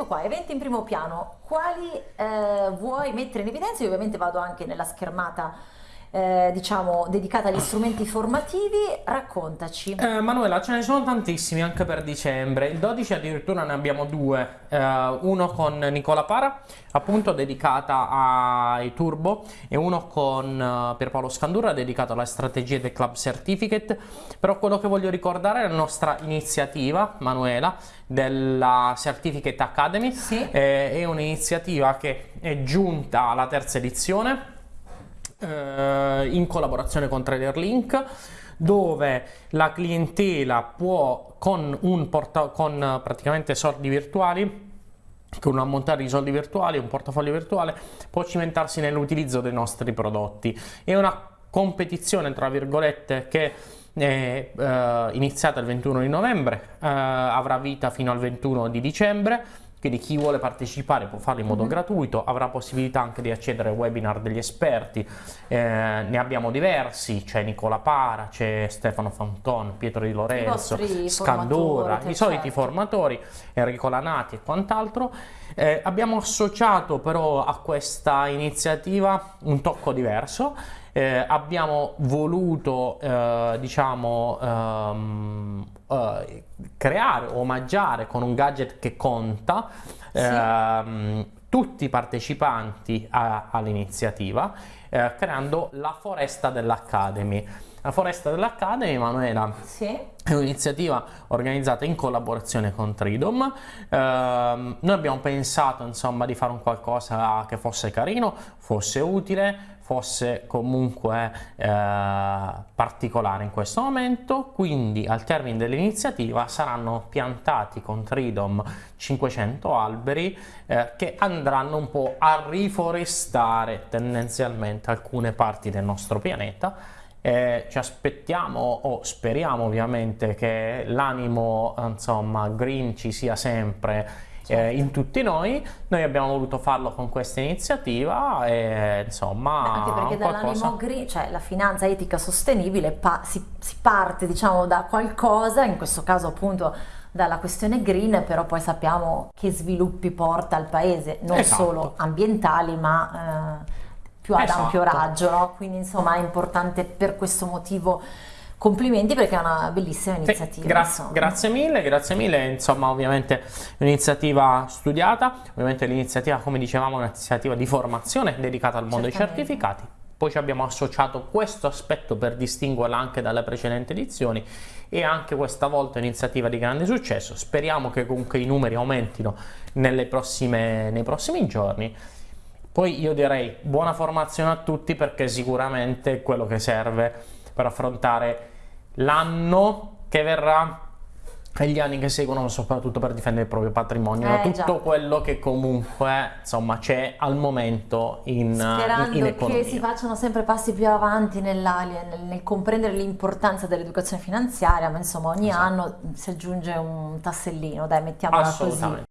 Ecco qua, eventi in primo piano, quali eh, vuoi mettere in evidenza? Io ovviamente vado anche nella schermata eh, diciamo dedicata agli strumenti formativi, raccontaci. Eh, Manuela, ce ne sono tantissimi anche per dicembre. Il 12 addirittura ne abbiamo due, eh, uno con Nicola Para, appunto dedicata ai turbo, e uno con uh, Pierpaolo Scandurra dedicato alle strategie del Club Certificate. Però quello che voglio ricordare è la nostra iniziativa, Manuela, della Certificate Academy. Sì. Eh, è un'iniziativa che è giunta alla terza edizione eh, in collaborazione con TraderLink dove la clientela può con, con praticamente soldi virtuali con un ammontare di soldi virtuali, un portafoglio virtuale, può cimentarsi nell'utilizzo dei nostri prodotti. È una competizione, tra virgolette, che è eh, iniziata il 21 di novembre, eh, avrà vita fino al 21 di dicembre, quindi chi vuole partecipare può farlo in modo mm -hmm. gratuito, avrà possibilità anche di accedere ai webinar degli esperti, eh, ne abbiamo diversi, c'è Nicola Para, c'è Stefano Fanton, Pietro Di Lorenzo, Scandura, i soliti certo. formatori, Enrico Lanati e quant'altro. Eh, abbiamo associato però a questa iniziativa un tocco diverso, eh, abbiamo voluto eh, diciamo um, uh, creare, omaggiare con un gadget che conta sì. ehm, tutti i partecipanti all'iniziativa eh, creando la foresta dell'Academy. La foresta dell'Academy, Manuela, sì. è un'iniziativa organizzata in collaborazione con Tridom. Eh, noi abbiamo pensato insomma di fare un qualcosa che fosse carino, fosse utile, fosse comunque eh, particolare in questo momento, quindi al termine dell'iniziativa saranno piantati con Tridom 500 alberi eh, che andranno un po' a riforestare tendenzialmente alcune parti del nostro pianeta. Eh, ci aspettiamo o speriamo ovviamente che l'animo insomma green ci sia sempre eh, in tutti noi. Noi abbiamo voluto farlo con questa iniziativa e insomma... Anche perché dall'animo green, cioè la finanza etica sostenibile, pa si, si parte diciamo da qualcosa, in questo caso appunto dalla questione green, però poi sappiamo che sviluppi porta al paese, non esatto. solo ambientali ma eh, più ad esatto. ampio raggio, no? quindi insomma è importante per questo motivo complimenti perché è una bellissima iniziativa. Sì, grazie, grazie, mille, grazie mille, insomma ovviamente un'iniziativa studiata, ovviamente l'iniziativa come dicevamo è un'iniziativa di formazione dedicata al mondo Certamente. dei certificati, poi ci abbiamo associato questo aspetto per distinguerla anche dalle precedenti edizioni e anche questa volta un'iniziativa di grande successo, speriamo che comunque i numeri aumentino prossime, nei prossimi giorni. Poi io direi buona formazione a tutti perché sicuramente è quello che serve per affrontare l'anno che verrà e gli anni che seguono soprattutto per difendere il proprio patrimonio eh, tutto già. quello che comunque insomma c'è al momento in, Sperando in, in economia che si facciano sempre passi più avanti nel, nel comprendere l'importanza dell'educazione finanziaria ma insomma ogni esatto. anno si aggiunge un tassellino dai mettiamola così